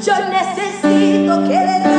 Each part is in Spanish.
Yo necesito que derrames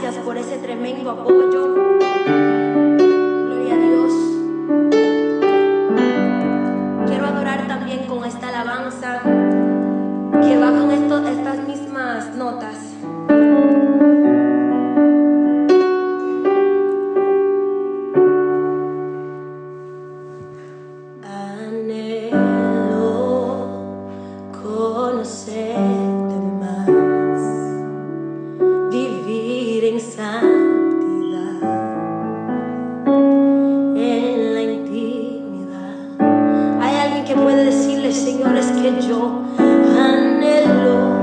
Lo único que quiero es cielo.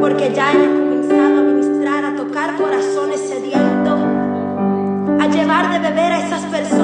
porque ya he comenzado a ministrar, a tocar corazones sedientos, a llevar de beber a esas personas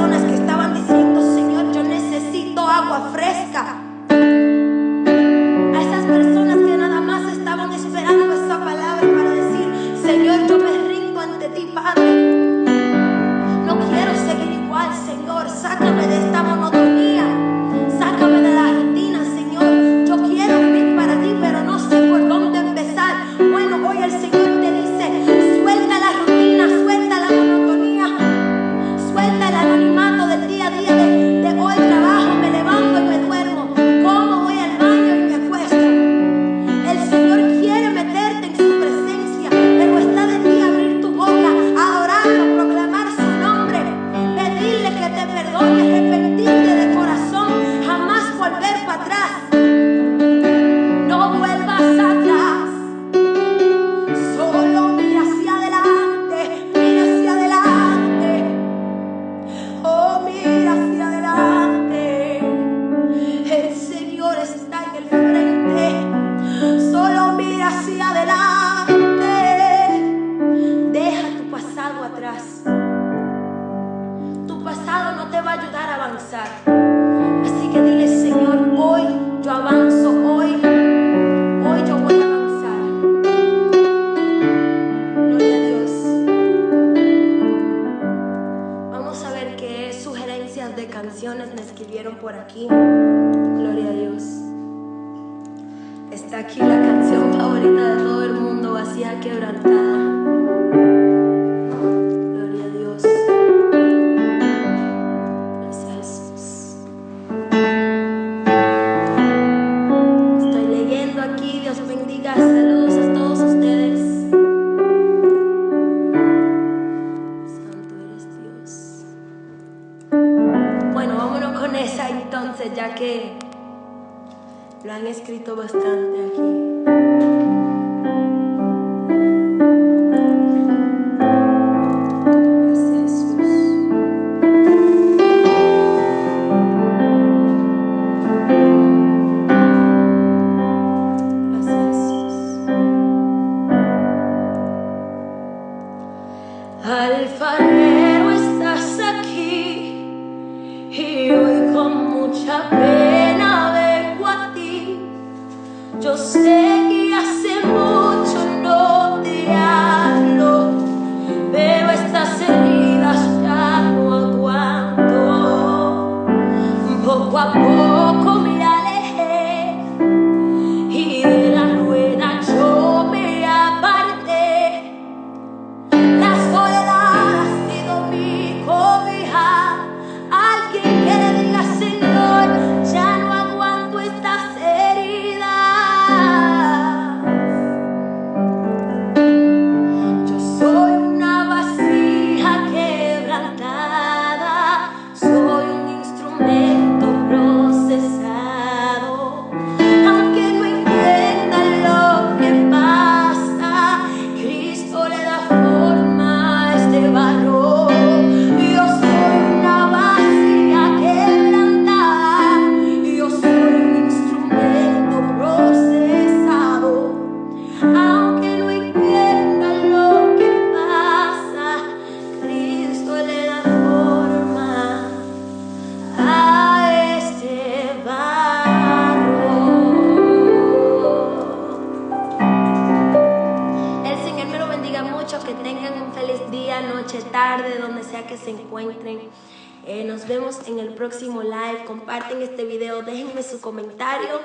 próximo live. Comparten este video, déjenme su comentario.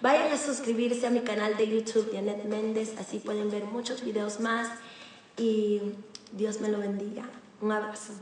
Vayan a suscribirse a mi canal de YouTube, Janet Méndez, así pueden ver muchos videos más. Y Dios me lo bendiga. Un abrazo.